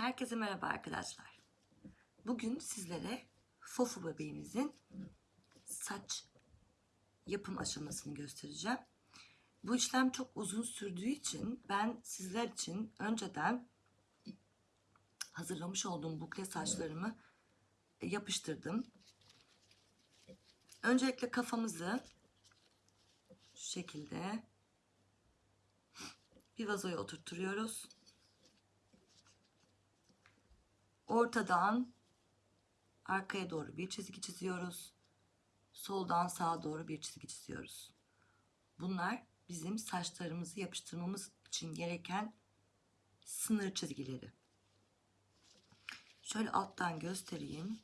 Herkese merhaba arkadaşlar. Bugün sizlere Fofu bebeğimizin saç yapım aşamasını göstereceğim. Bu işlem çok uzun sürdüğü için ben sizler için önceden hazırlamış olduğum bukle saçlarımı yapıştırdım. Öncelikle kafamızı şu şekilde bir vazoya oturtturuyoruz. Ortadan arkaya doğru bir çizgi çiziyoruz. Soldan sağa doğru bir çizgi çiziyoruz. Bunlar bizim saçlarımızı yapıştırmamız için gereken sınır çizgileri. Şöyle alttan göstereyim.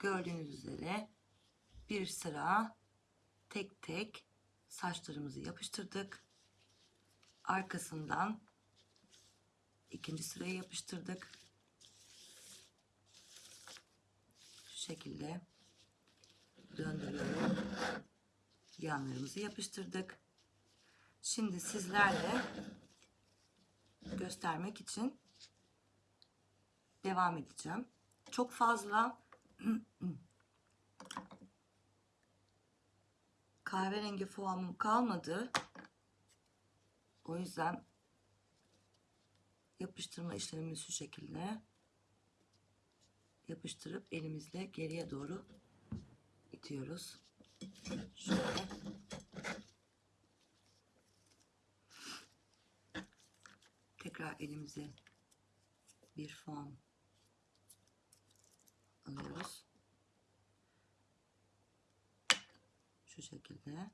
Gördüğünüz üzere bir sıra tek tek saçlarımızı yapıştırdık. Arkasından ikinci sıraya yapıştırdık. Şu şekilde döndürüyorum. Yanlarımızı yapıştırdık. Şimdi sizlerle göstermek için devam edeceğim. Çok fazla kahverengi formum kalmadı. O yüzden yapıştırma işlemimiz şu şekilde yapıştırıp elimizle geriye doğru itiyoruz. Şöyle. Tekrar elimize bir form alıyoruz. Şu şekilde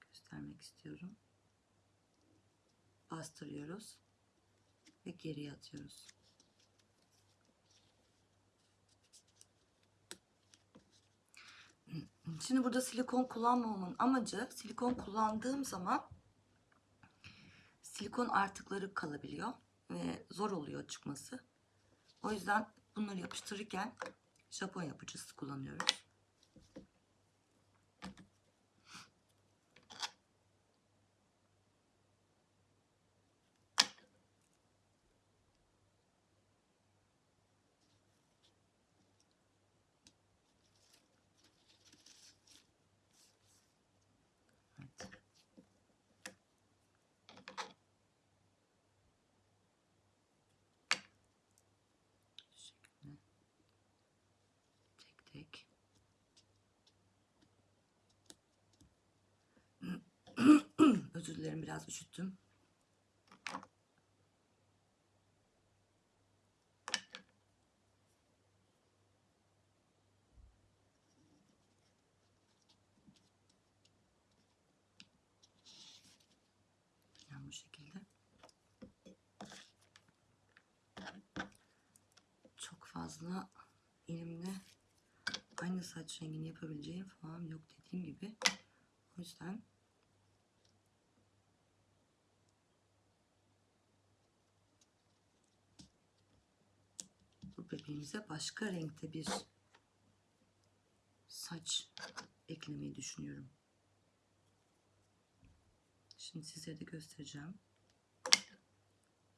göstermek istiyorum. Bastırıyoruz ve geriye atıyoruz. Şimdi burada silikon kullanmamamın amacı silikon kullandığım zaman silikon artıkları kalabiliyor ve zor oluyor çıkması. O yüzden bunları yapıştırırken Japon yapıcısı kullanıyoruz. Evet. Şu şekilde tek tek özür dilerim biraz üşüttüm. Yani bu şekilde. Çok fazla elimde aynı saç rengini yapabileceğim falan yok dediğim gibi. O yüzden bu bebeğimize başka renkte bir saç eklemeyi düşünüyorum. Şimdi size de göstereceğim.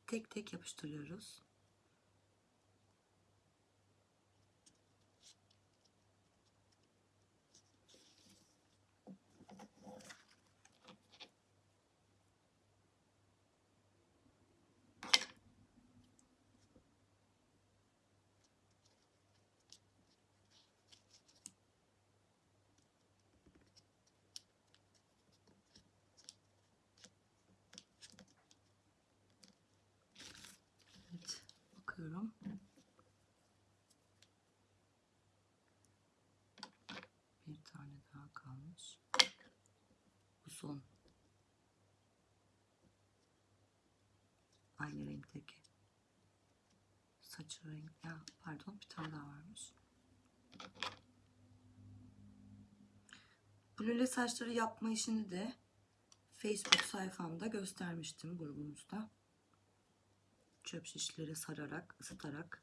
Tek tek yapıştırıyoruz. Evet, bakıyorum. Bir tane daha kalmış. Bu son. Aynı renkteki. Saçı renk. Ya pardon bir tane daha varmış. Bu lüle saçları yapma işini de Facebook sayfamda göstermiştim grubumuzda. Çöp şişleri sararak, ısıtarak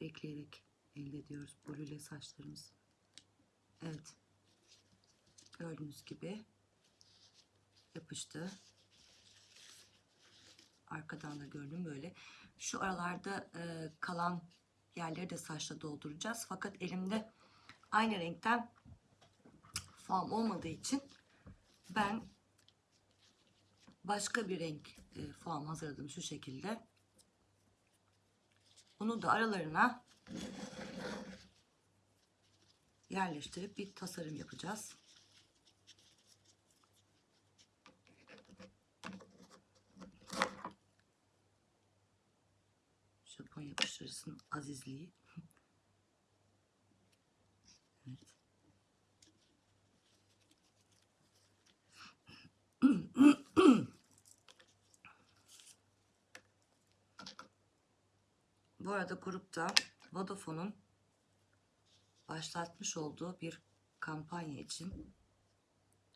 ekleyerek elde ediyoruz brüle saçlarımız. Evet. Gördüğünüz gibi yapıştı. Arkadan da gördüm böyle. Şu aralarda e, kalan yerleri de saçla dolduracağız. Fakat elimde aynı renkten fam olmadığı için ben başka bir renk e, fam hazırladım şu şekilde. Bunu da aralarına yerleştirip bir tasarım yapacağız. Japon yapıştırıcısının azizliği. evet. Bu arada grupta Vodafone'un başlatmış olduğu bir kampanya için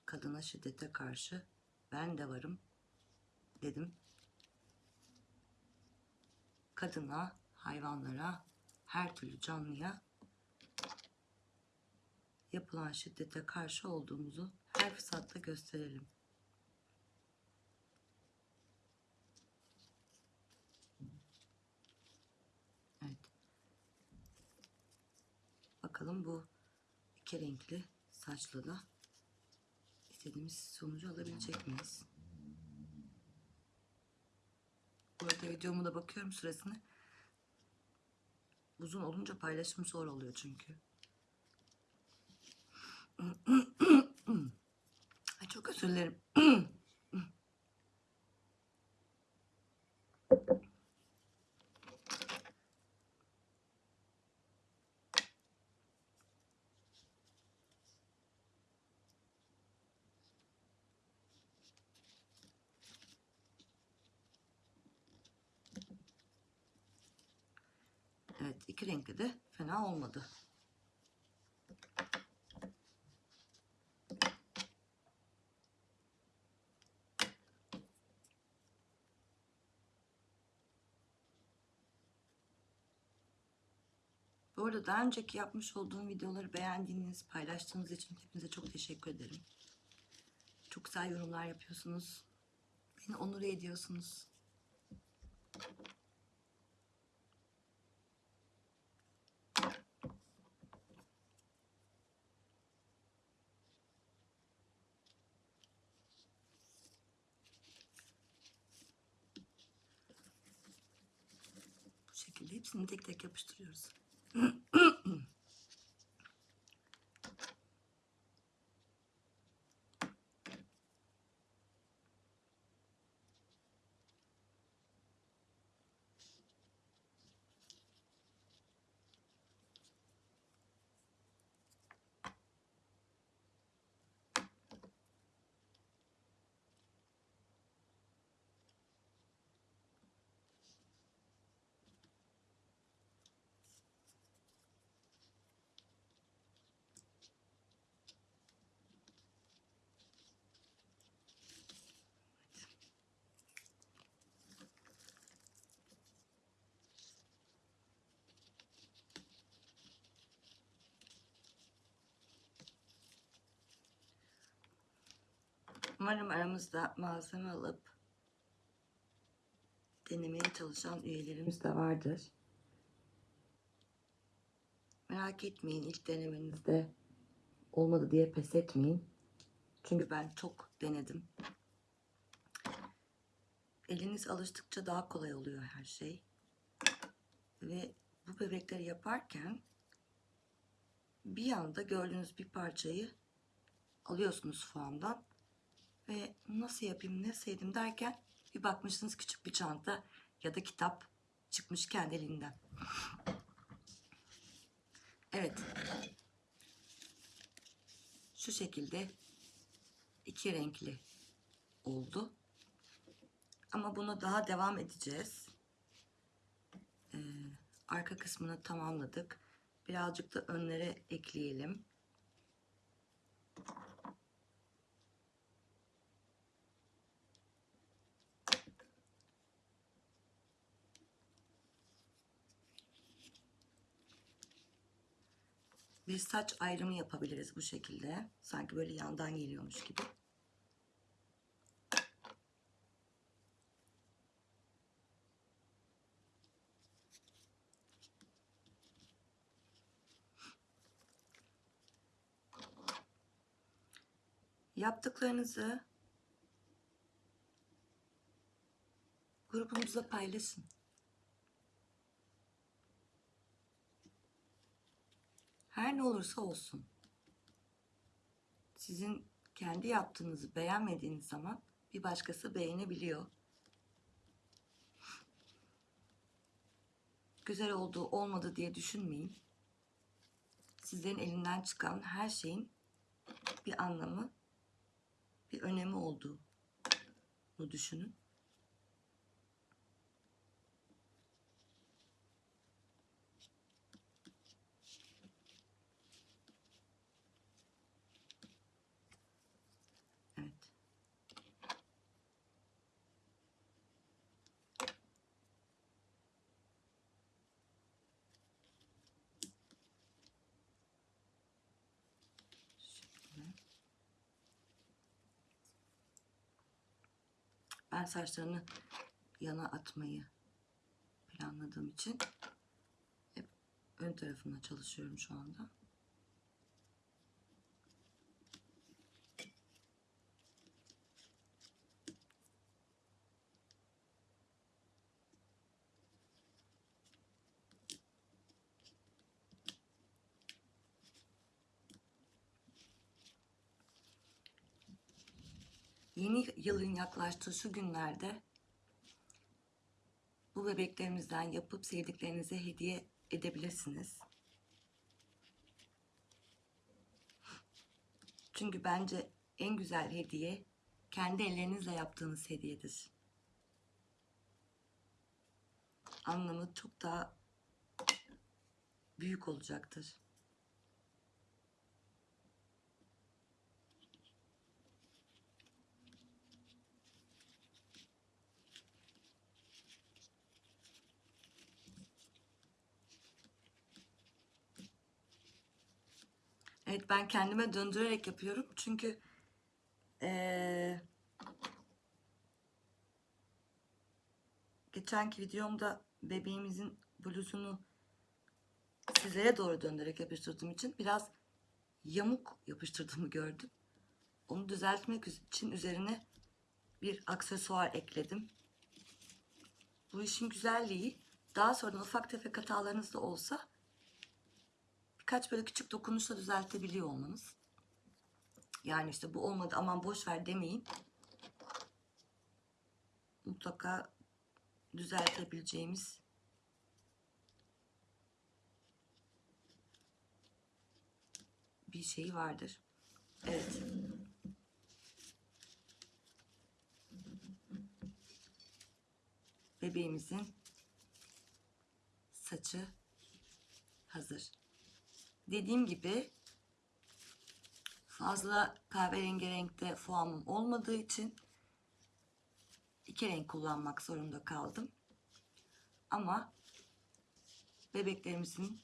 kadına şiddete karşı ben de varım dedim. Kadına, hayvanlara, her türlü canlıya yapılan şiddete karşı olduğumuzu her fırsatta gösterelim. Evet. Bakalım bu iki renkli saçla da istediğimiz sonucu alabilecek miyiz? Bu arada videomu da bakıyorum süresine. Uzun olunca paylaşım zor oluyor çünkü. Ay çok özür dilerim. Evet iki renkli de fena olmadı. Bu arada daha önceki yapmış olduğum videoları beğendiğiniz, paylaştığınız için hepinize çok teşekkür ederim. Çok güzel yorumlar yapıyorsunuz. Beni onur ediyorsunuz. Bu şekilde hepsini tek tek yapıştırıyoruz. Umarım aramızda malzeme alıp denemeye çalışan üyelerimiz de vardır. Merak etmeyin ilk denemenizde olmadı diye pes etmeyin. Çünkü ben çok denedim. Eliniz alıştıkça daha kolay oluyor her şey. Ve bu bebekleri yaparken bir anda gördüğünüz bir parçayı alıyorsunuz fuandan ve nasıl yapayım ne sevdim derken bir bakmışsınız küçük bir çanta ya da kitap çıkmış kendiliğinden. Evet. Şu şekilde iki renkli oldu. Ama bunu daha devam edeceğiz. Ee, arka kısmını tamamladık. Birazcık da önlere ekleyelim. Bir saç ayrımı yapabiliriz bu şekilde. Sanki böyle yandan geliyormuş gibi. Yaptıklarınızı grubumuzda paylaşın. Her ne olursa olsun. Sizin kendi yaptığınızı beğenmediğiniz zaman bir başkası beğenebiliyor. Güzel oldu, olmadı diye düşünmeyin. Sizlerin elinden çıkan her şeyin bir anlamı, bir önemi olduğunu düşünün. Evet. Şu şekilde. Ben saçlarını yana atmayı planladığım için hep ön tarafına çalışıyorum şu anda. Yılın yaklaştığı şu günlerde bu bebeklerimizden yapıp sevdiklerinize hediye edebilirsiniz. Çünkü bence en güzel hediye kendi ellerinizle yaptığınız hediyedir. Anlamı çok daha büyük olacaktır. Evet ben kendime döndürerek yapıyorum. Çünkü eee, geçenki videomda bebeğimizin bluzunu sizlere doğru döndürerek yapıştırdığım için biraz yamuk yapıştırdığımı gördüm. Onu düzeltmek için üzerine bir aksesuar ekledim. Bu işin güzelliği daha sonradan ufak tefek hatalarınız da olsa birkaç böyle küçük dokunuşla düzeltebiliyor olmanız. Yani işte bu olmadı aman boş ver demeyin. Mutlaka düzeltebileceğimiz bir şey vardır. Evet. Bebeğimizin saçı hazır. Dediğim gibi fazla kahverengi renkte foamım olmadığı için iki renk kullanmak zorunda kaldım. Ama bebeklerimizin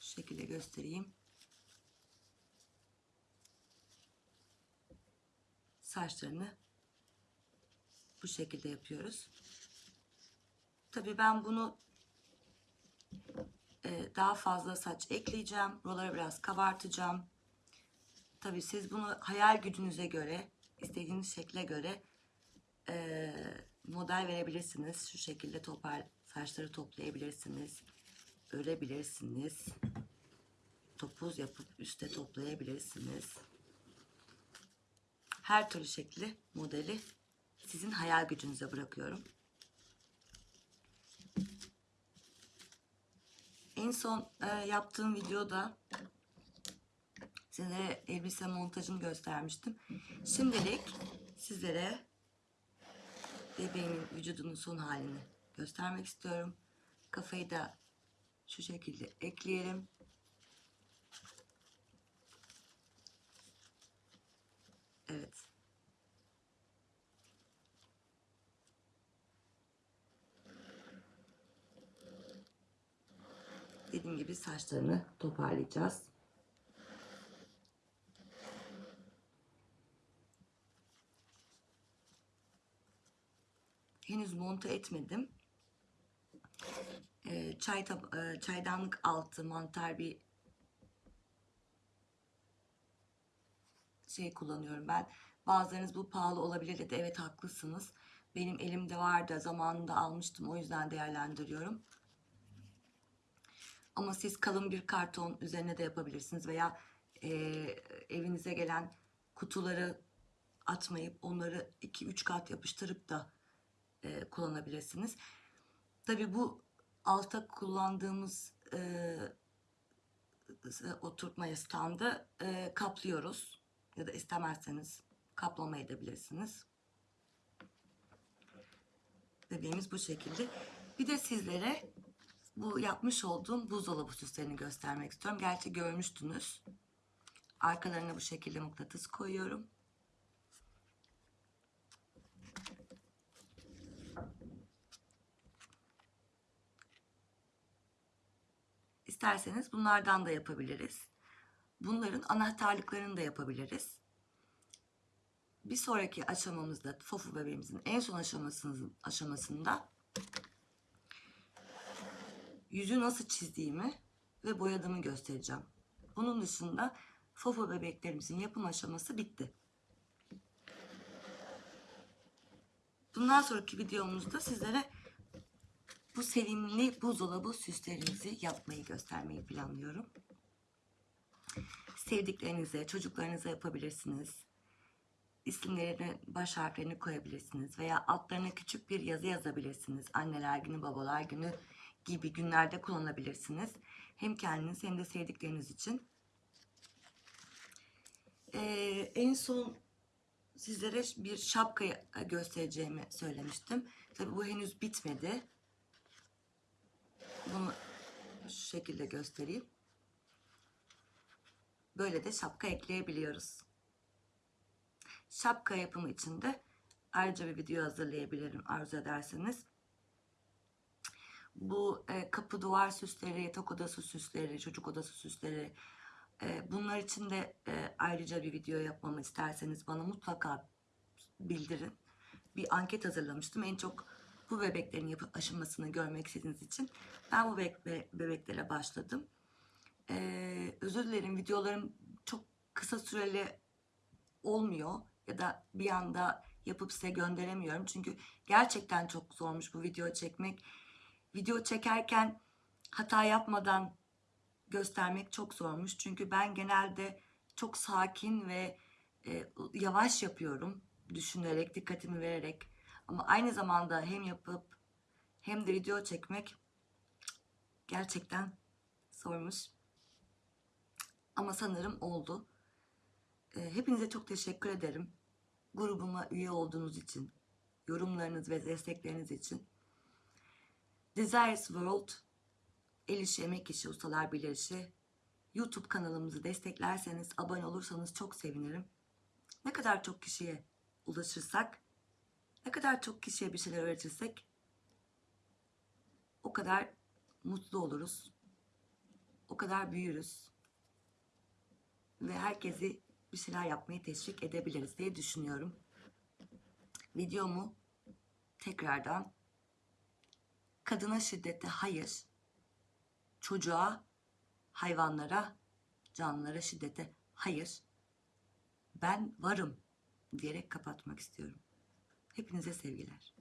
şu şekilde göstereyim. Saçlarını bu şekilde yapıyoruz. Tabii ben bunu e, daha fazla saç ekleyeceğim. Buraları biraz kabartacağım. Tabii siz bunu hayal gücünüze göre, istediğiniz şekle göre e, model verebilirsiniz. Şu şekilde topar saçları toplayabilirsiniz. Örebilirsiniz. Topuz yapıp üste toplayabilirsiniz. Her türlü şekli, modeli sizin hayal gücünüze bırakıyorum. En son e, yaptığım videoda sizlere elbise montajını göstermiştim. Şimdilik sizlere bebeğimin vücudunun son halini göstermek istiyorum. Kafayı da şu şekilde ekleyelim. Evet. dediğim gibi saçlarını toparlayacağız. Henüz monte etmedim. Ee, e, çay çaydanlık altı mantar bir şey kullanıyorum ben. Bazılarınız bu pahalı olabilir dedi. Evet haklısınız. Benim elimde vardı zamanında almıştım o yüzden değerlendiriyorum. Ama siz kalın bir karton üzerine de yapabilirsiniz veya e, evinize gelen kutuları atmayıp onları 2-3 kat yapıştırıp da e, kullanabilirsiniz. Tabi bu alta kullandığımız e, oturtma standı e, kaplıyoruz ya da istemezseniz kaplama edebilirsiniz. Bebeğimiz bu şekilde. Bir de sizlere bu yapmış olduğum buzdolabı süslerini göstermek istiyorum. Gerçi görmüştünüz. Arkalarına bu şekilde mıknatıs koyuyorum. İsterseniz bunlardan da yapabiliriz. Bunların anahtarlıklarını da yapabiliriz. Bir sonraki aşamamızda Fofu bebeğimizin en son aşamasında yüzü nasıl çizdiğimi ve boyadığımı göstereceğim. Bunun dışında Fofu bebeklerimizin yapım aşaması bitti. Bundan sonraki videomuzda sizlere bu sevimli buzdolabı süslerimizi yapmayı göstermeyi planlıyorum. Sevdiklerinize, çocuklarınıza yapabilirsiniz. İsimlerini, baş harflerini koyabilirsiniz veya altlarına küçük bir yazı yazabilirsiniz. Anneler günü, babalar günü gibi günlerde kullanabilirsiniz. Hem kendiniz hem de sevdikleriniz için. Ee, en son sizlere bir şapkayı göstereceğimi söylemiştim. Tabii bu henüz bitmedi. Bunu şu şekilde göstereyim. Böyle de şapka ekleyebiliyoruz. Şapka yapımı için de ayrıca bir video hazırlayabilirim arzu ederseniz. Bu e, kapı duvar süsleri, yatak odası süsleri, çocuk odası süsleri e, bunlar için de e, ayrıca bir video yapmamı isterseniz bana mutlaka bildirin. Bir anket hazırlamıştım. En çok bu bebeklerin yapı aşamasını görmek istediğiniz için ben bu bebek, bebeklere başladım. Ee, özür dilerim videolarım çok kısa süreli olmuyor ya da bir anda yapıp size gönderemiyorum. Çünkü gerçekten çok zormuş bu video çekmek. Video çekerken hata yapmadan göstermek çok zormuş. Çünkü ben genelde çok sakin ve e, yavaş yapıyorum. Düşünerek, dikkatimi vererek. Ama aynı zamanda hem yapıp hem de video çekmek gerçekten zormuş. Ama sanırım oldu. Hepinize çok teşekkür ederim. Grubuma üye olduğunuz için, yorumlarınız ve destekleriniz için. Desires World, El İşi Emek İşi Ustalar Birleşi YouTube kanalımızı desteklerseniz, abone olursanız çok sevinirim. Ne kadar çok kişiye ulaşırsak, ne kadar çok kişiye bir şeyler öğretirsek o kadar mutlu oluruz. O kadar büyürüz. Ve herkesi bir şeyler yapmayı teşvik edebiliriz diye düşünüyorum. Videomu tekrardan kadına şiddete hayır, çocuğa, hayvanlara, canlılara şiddete hayır, ben varım diyerek kapatmak istiyorum. Hepinize sevgiler.